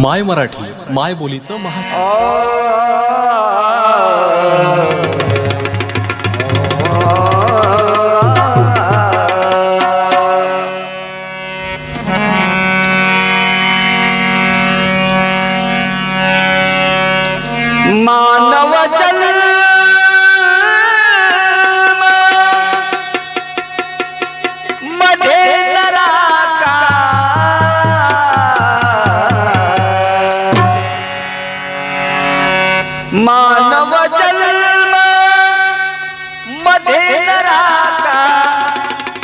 माय मराठी माय बोलीचं महा मानव जन्ममध्ये नराका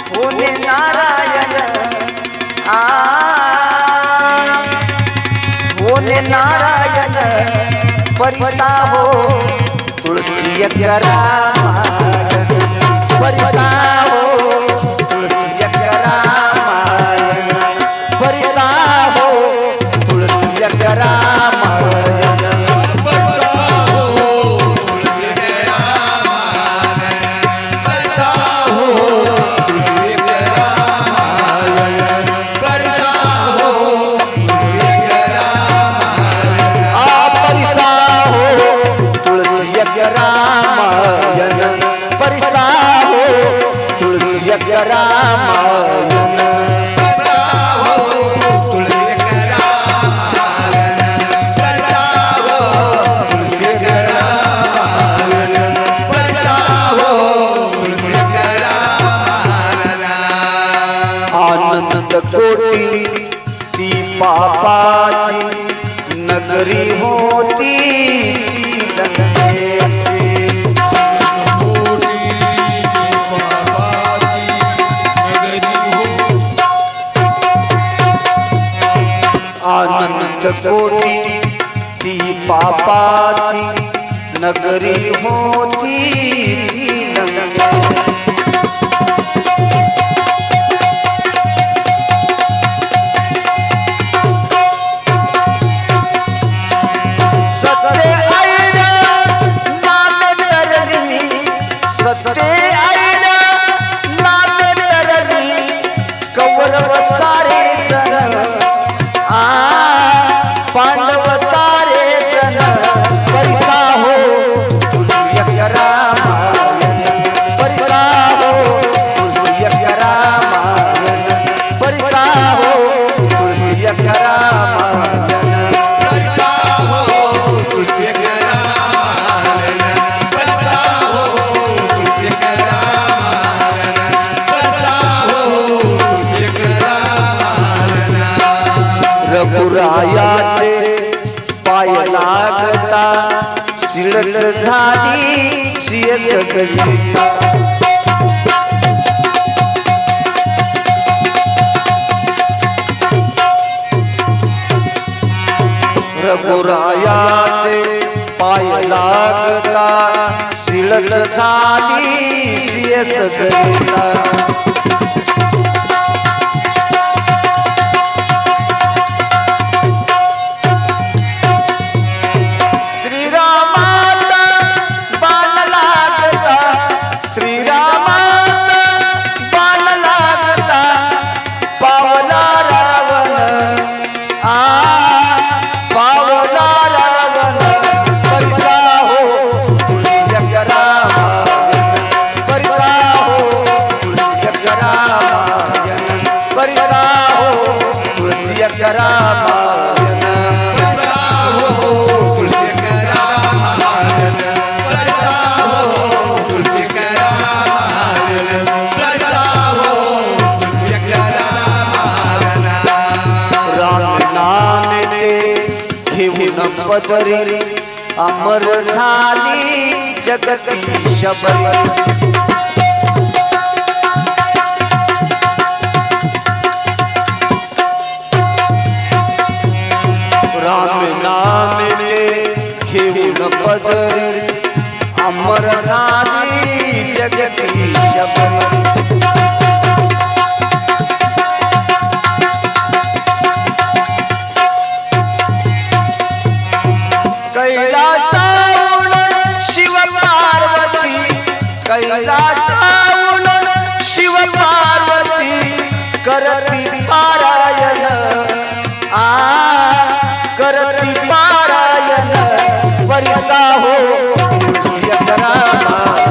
होणे नारायण आ. होने नारायण परिता हो तुलसी करा तुलसी आनंद कोटी ती पापाची नगरी होती. होती ती पापाची नगरी होती. रघुरायाचे पाय लागता शिळक झाली शियक कविता रघुरायाचे पाय लागता शिळक झाली शियक कविता पदरी अमर झाली जगत शबरी। पदरी अमर झाली जगती शबरी शिव पार्वती शिव पार्वती करती पारायण आ करती पारायण सा हो. सूर्य